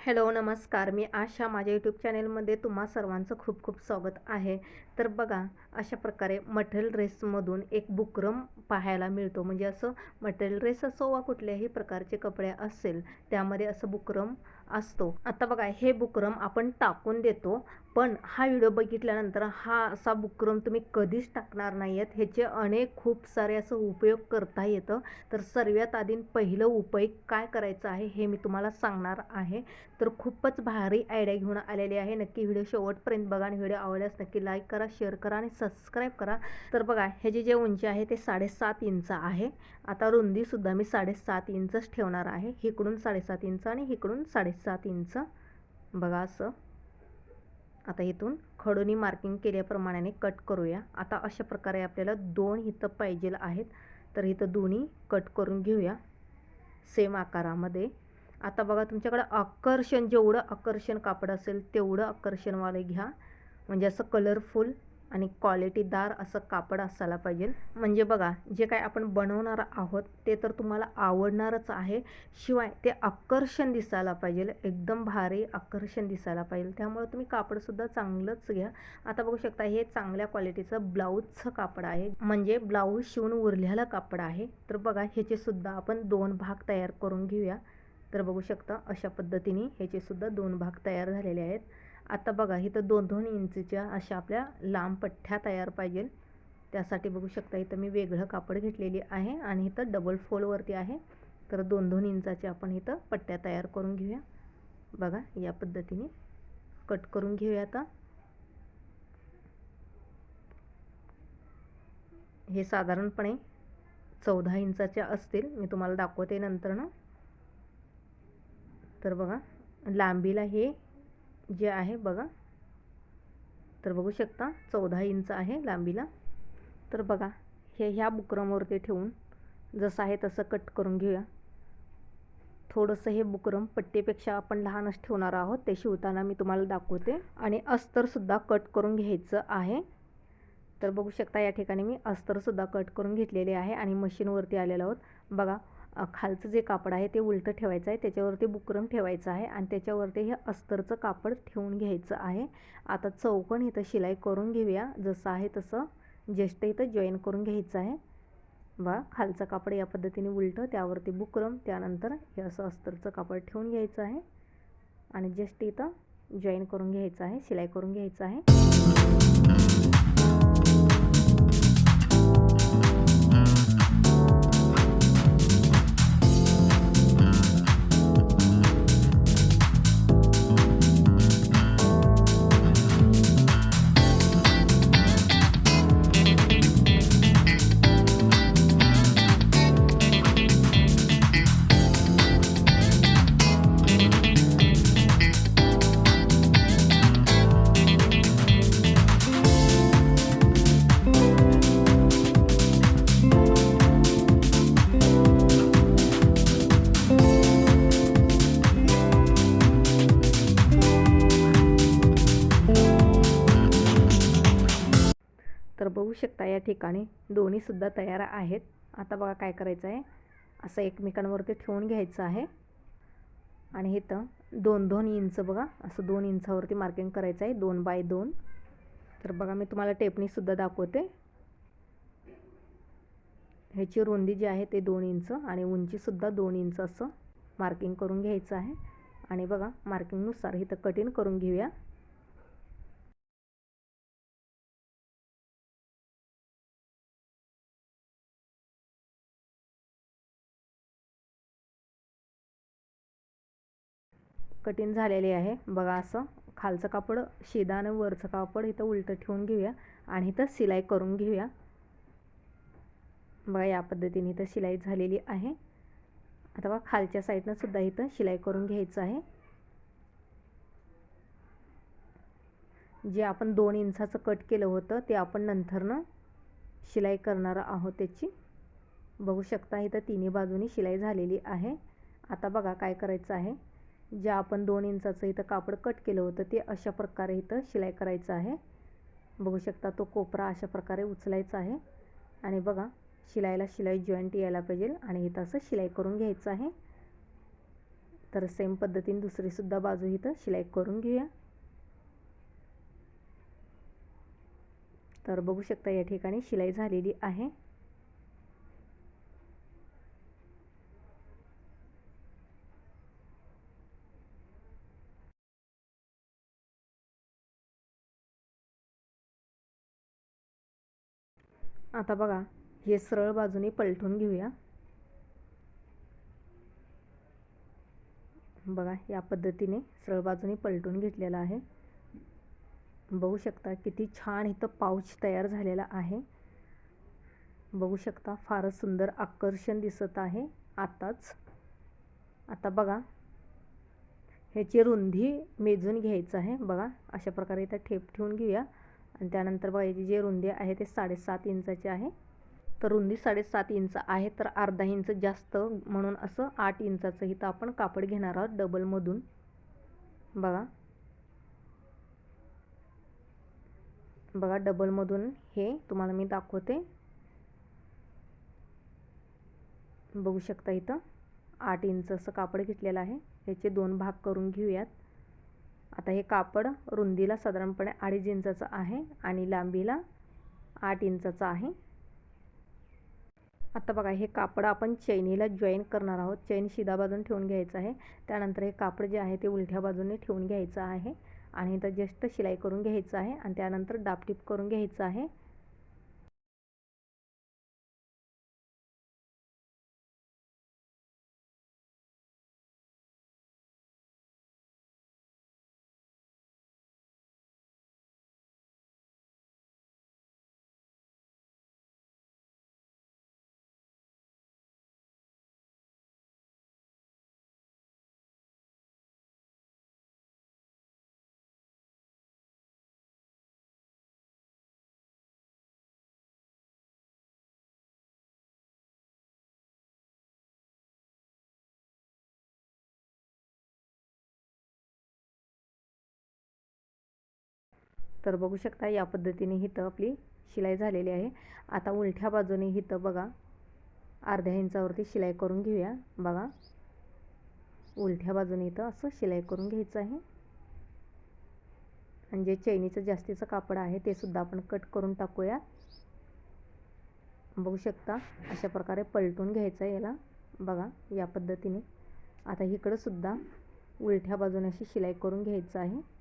Hello नमस्कार. मी आशा. माझ्या YouTube चॅनेलमध्ये तुम्हा सर्वांचं खूप खूप स्वागत आहे. तर बघा अशा प्रकारे मटेरियल ड्रेसमधून एक बुकरम पाहायला मिळतो. म्हणजे असं मटेरियल ड्रेस असो वा कुठल्याही प्रकारचे कपडे असेल त्यामध्ये असं बुकरम असतो. आता बघा हे बुकरम आपण टाकून देतो पण हा व्हिडिओ बघितल्यानंतर हा असा बुकरम तुम्ही कधीच टाकणार नाही आहेत ह्याचे अनेक खूप सारे असं उपयोग करता येतं. तर सर्वात आधी पहिलं उपयोग काय करायचं आहे हे मी तुम्हाला सांगणार आहे. तर खूपच भारी आयडिया घेऊन आलेली आहे. नक्की व्हिडिओ शेवटपर्यंत बघा आणि व्हिडिओ आवडल्यास नक्की लाईक करा शेअर करा आणि सबस्क्राईब करा. तर बघा ह्याची जे उंची आहे ते साडेसात इंच आहे. आता रुंदीसुद्धा मी साडेसात इंचच ठेवणार आहे. इकडून साडेसात इंच आणि इकडून सात इंच. बघा असं. आता इथून खडोनी मार्किंग केल्याप्रमाणे कट करूया. आता अशा प्रकारे आपल्याला दोन इथं पाहिजे आहेत. तर इथं दोन्ही कट करून घेऊया. सेम आकारामध्ये. आता बघा तुमच्याकडं आकर्षण जेवढं आकर्षण कापड असेल तेवढं आकर्षणवाले घ्या. म्हणजे असं कलरफुल आणि क्वालिटीदार असं कापड असायला पाहिजे. म्हणजे बघा जे काय आपण बनवणार आहोत ते तर तुम्हाला आवडणारच आहे. शिवाय ते आकर्षण दिसायला पाहिजे. एकदम भारी आकर्षण दिसायला पाहिजे. त्यामुळे तुम्ही कापडसुद्धा चांगलंच घ्या. आता बघू शकता हे चांगल्या क्वालिटीचं ब्लाऊजचं कापड आहे. म्हणजे ब्लाऊज शिवून उरलेलं कापड आहे. तर बघा ह्याचेसुद्धा आपण दोन भाग तयार करून घेऊया. तर बघू शकता अशा पद्धतीने ह्याचेसुद्धा दोन भाग तयार झालेले आहेत. आता बघा इथं दोन दोन इंचच्या अशा आपल्या लांब पठ्ठ्या तयार पाहिजे त्यासाठी बघू शकता इथं मी वेगळं कापड घेतलेली आहे आणि इथं डबल फोलवरती आहे. तर दोन दोन इंचाचे आपण इथं पट्ट्या तयार करून घेऊया. बघा या पद्धतीने कट करून घेऊया आता. हे साधारणपणे चौदा इंचाच्या असतील. मी तुम्हाला दाखवते नंतर ना तर बघा लांबीला हे जे आहे बघा. तर बघू शकता चौदा इंच आहे लांबीला. तर बघा हे ह्या बुकरमवरती ठेवून जसं आहे तसं कट करून घेऊया. थोडंसं हे बुकरम पट्टीपेक्षा आपण लहानच ठेवणार आहोत ते शिवताना मी तुम्हाला दाखवते. आणि अस्तरसुद्धा कट करून घ्यायचं आहे. तर बघू शकता या ठिकाणी मी अस्तरसुद्धा कट करून घेतलेले आहे आणि मशीनवरती आलेलो आहोत. बघा खालचं जे कापड आहे ते उलटं ठेवायचं आहे त्याच्यावरती बुकरम ठेवायचं आहे आणि त्याच्यावरती हे अस्तरचं कापड ठेवून घ्यायचं आहे. आता चौकण इथं शिलाई करून घेऊया जसं आहे तसं. ज्येष्ठ इथं जॉईन करून घ्यायचं आहे. बा खालचं कापड या पद्धतीने उलटं त्यावरती बुकरम त्यानंतर हे असं अस्तरचं कापड ठेवून घ्यायचं आहे. आणि जस्ट इथं जॉईन करून घ्यायचं आहे शिलाई करून घ्यायचं आहे. ठिकाणी दोन्हीसुद्धा तयार आहेत. आता बघा काय करायचं आहे. असं एकमेकांवरती ठेवून घ्यायचं आहे. आणि इथं दोन दोन इंच बघा. असं दोन इंचावरती मार्किंग करायचं आहे. दोन बाय दोन. तर बघा मी तुम्हाला टेपणीसुद्धा दाखवते. ह्याची रुंदी जी आहे ते दोन इंच आणि उंचीसुद्धा दोन इंच असं मार्किंग करून घ्यायचं आहे. आणि बघा मार्किंगनुसार इथं कटिंग करून घेऊया. कठीण झालेली आहे. बघा असं खालचं कापड शेदानं वरचं कापड इथं उलटं ठेवून घेऊया आणि इथं शिलाई करून घेऊया. बघा या पद्धतीने इथं शिलाई झालेली आहे. आता बघा खालच्या साईडनं सुद्धा इथं शिलाई करून घ्यायचं आहे. जे आपण दोन इंचाचं कट केलं होतं ते आपण नंतरनं शिलाई करणार आहोत त्याची. बघू शकता इथं तिन्ही बाजूनी शिलाई झालेली आहे. आता बघा काय करायचं आहे. ज्या आपण दोन इंचाचं इथं कापड कट केलं होतं ते अशा प्रकारे इथं शिलाई करायचं आहे. बघू शकता तो कोपरा अशा प्रकारे उचलायचा आहे. आणि बघा शिलाईला शिलाई जॉईंट यायला पाहिजे आणि इथं असं शिलाई करून घ्यायचं आहे. तर सेम पद्धतीने दुसरीसुद्धा बाजू इथं शिलाई करून घेऊया. तर बघू शकता या ठिकाणी शिलाई झालेली आहे. आता बघा हे सरळ बाजूने पलटून घेऊया. बघा या पद्धतीने सरळ बाजूने पलटून घेतलेला आहे. बघू शकता किती छान इथं पाऊच तयार झालेला आहे. बघू शकता फारच सुंदर आकर्षण दिसत आहे आताच. आता बघा ह्याची रुंदी मेजून घ्यायचं आहे. बघा अशा प्रकारे इथं ठेप ठेवून घेऊया. आणि त्यानंतर बघा याची जी रुंदी आहे ते साडेसात इंचाची आहे. तर रुंदी साडेसात इंच आहे तर अर्धा इंच जास्त म्हणून असं आठ इंचाचं इथं आपण कापड घेणार आहोत डबलमधून. बघा. बघा डबलमधून हे तुम्हाला मी दाखवते. बघू शकता इथं आठ इंच असं कापड घेतलेलं आहे. याचे दोन भाग करून घेऊयात. आता हे कापड रुंदीला साधारणपणे अडीच इंचाचं आहे आणि लांबीला आठ इंचाचं आहे. आता बघा हे कापड आपण चैनीला जॉईन करणार आहोत. चैन शिधा बाजून ठेवून घ्यायचं आहे. त्यानंतर हे कापड जे आहे ते उलट्या बाजूने ठेवून घ्यायचं आहे आणि इथं जस्ट शिलाई करून घ्यायचं आहे आणि त्यानंतर डापटीप करून घ्यायचं आहे. तर बघू शकता या पद्धतीने इथं आपली शिलाई झालेली आहे. आता उलट्या बाजूने इथं बघा. अर्ध्या इंचावरती शिलाई करून घेऊया. बघा. उलट्या बाजूने इथं असं शिलाई करून घ्यायचं आहे. आणि जे चैनीचं जास्तीचं कापड आहे ते सुद्धा आपण कट करून टाकूया. बघू शकता अशा प्रकारे पलटून घ्यायचं आहे याला. बघा या पद्धतीने. आता इकडंसुद्धा उलट्या बाजूने अशी शिलाई करून घ्यायचं आहे.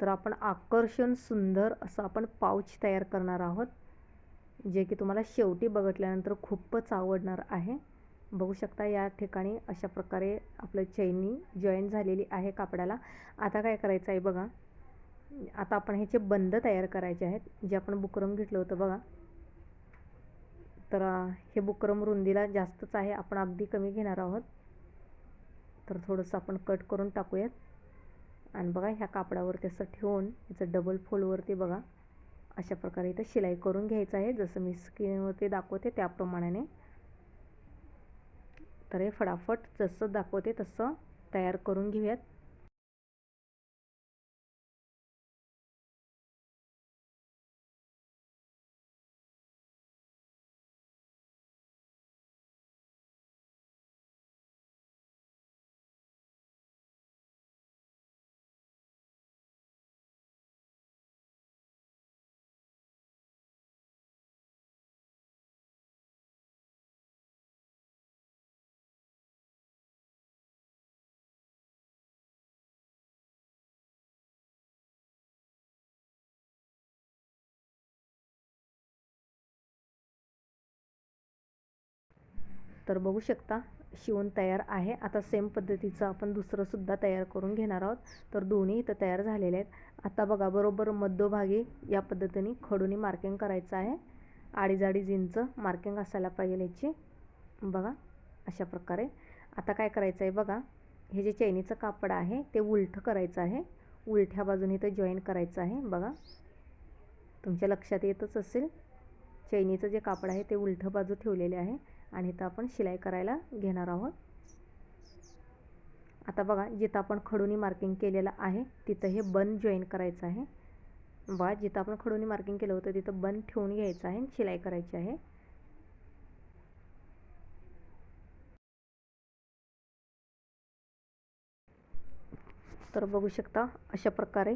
तर आपण आकर्षण सुंदर असं आपण पाऊच तयार करणार आहोत जे की तुम्हाला शेवटी बघितल्यानंतर खूपच आवडणार आहे. बघू शकता या ठिकाणी अशा प्रकारे आपलं चैनी जॉईन झालेली आहे कापडाला. आता काय करायचं आहे बघा. आता आपण ह्याचे बंद तयार करायचे आहेत जे आपण बुकरम घेतलं होतं बघा. तर हे बुकरम रुंदीला जास्तच आहे आपण अगदी कमी घेणार आहोत. तर थोडंसं आपण कट करून टाकूयात. आणि बघा ह्या कापडावरती असं ठेवून याचं डबल फोलवरती बघा अशा प्रकारे इथं शिलाई करून घ्यायचं आहे. जसं मी स्क्रीनवरती दाखवते त्याप्रमाणे तर हे फटाफट जसं दाखवते तसं तयार करून घेऊयात. तर बघू शकता शिवून तयार आहे. आता सेम पद्धतीचं आपण दुसरंसुद्धा तयार करून घेणार आहोत. तर दोन्ही इथं तयार झालेले आहेत. आता बघा बरोबर मध्यभागी या पद्धतीने खडूनी मार्किंग करायचं आहे. अडीच अडीच इंच मार्किंग असायला पाहिजे याची. बघा अशा प्रकारे. आता काय करायचं आहे बघा हे जे चैनीचं कापड आहे ते उलटं करायचं आहे. उलट्या बाजूने इथं जॉईन करायचं आहे. बघा तुमच्या लक्षात येतच असेल. चैनीचं जे कापड आहे ते उलटं बाजू ठेवलेले आहे. आणि इथं आपण शिलाई करायला घेणार आहोत. आता बघा जिथं आपण खडूनी मार्किंग केलेलं आहे तिथं हे बन जॉईन करायचं आहे. बा जिथं आपण खडूनी मार्किंग केलं होतं तिथं बन ठेवून घ्यायचं आहे शिलाई करायची आहे. तर बघू शकता अशा प्रकारे.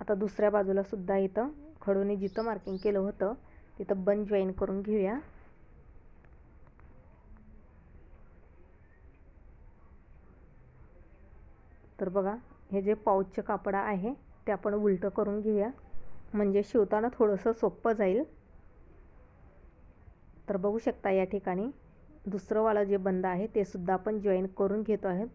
आता दुसऱ्या बाजूला सुद्धा इथं खडूनी जिथं मार्किंग केलं होतं तिथं बन जॉईन करून घेऊया. तर बघा हे जे पाऊचचं कापड आहे ते आपण उलटं करून घेऊया. म्हणजे शिवताना थोडंसं सोपं जाईल. तर बघू शकता या ठिकाणी दुसरंवालं जे बंद आहे ते सुद्धा आपण जॉईन करून घेतो आहोत.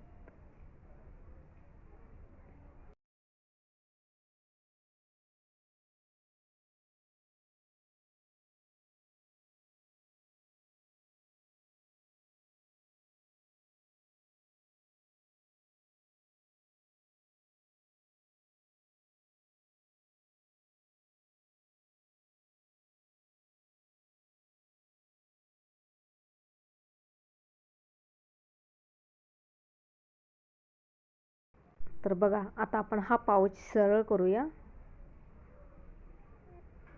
तर बघा आता आपण हा पाऊच सरळ करूया.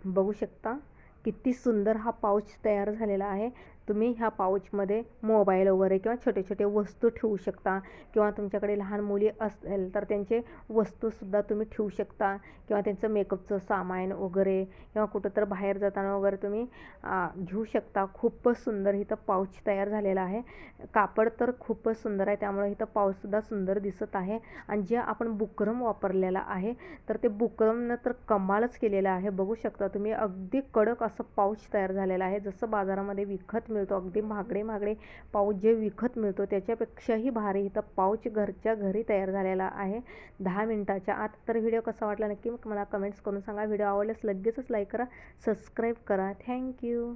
बघू शकता? किती सुंदर हा पाऊच तयार झालेला आहे. तुम्ही ह्या पाऊचमध्ये मोबाईल वगैरे किंवा छोटे छोटे वस्तू ठेवू शकता. किंवा तुमच्याकडे लहान मुली असेल तर त्यांचे वस्तूसुद्धा तुम्ही ठेवू शकता. किंवा त्यांचं मेकअपचं सामान वगैरे किंवा कुठं तर बाहेर जाताना वगैरे तुम्ही घेऊ शकता. खूपच सुंदर इथं पाऊच तयार झालेला आहे. कापड तर खूपच सुंदर आहे. त्यामुळे इथं पाऊचसुद्धा सुंदर दिसत आहे. आणि जे आपण बुकरम वापरलेला आहे तर ते बुकरमनं तर कमालच केलेलं आहे. बघू शकता तुम्ही अगदी कडक असं पाऊच तयार झालेलं आहे. जसं बाजारामध्ये विकत मिळतो अगदी महागडे महागडे पाऊच जे विकत मिळतो त्याच्यापेक्षाही भारी इथं पाऊच घरच्या घरी तयार झालेला आहे. दहा मिनटाच्या आत. तर व्हिडिओ कसा वाटला नक्की मला कमेंट्स करून सांगा. व्हिडिओ आवडल्यास लगेचच लाईक करा सबस्क्राईब करा. थँक्यू.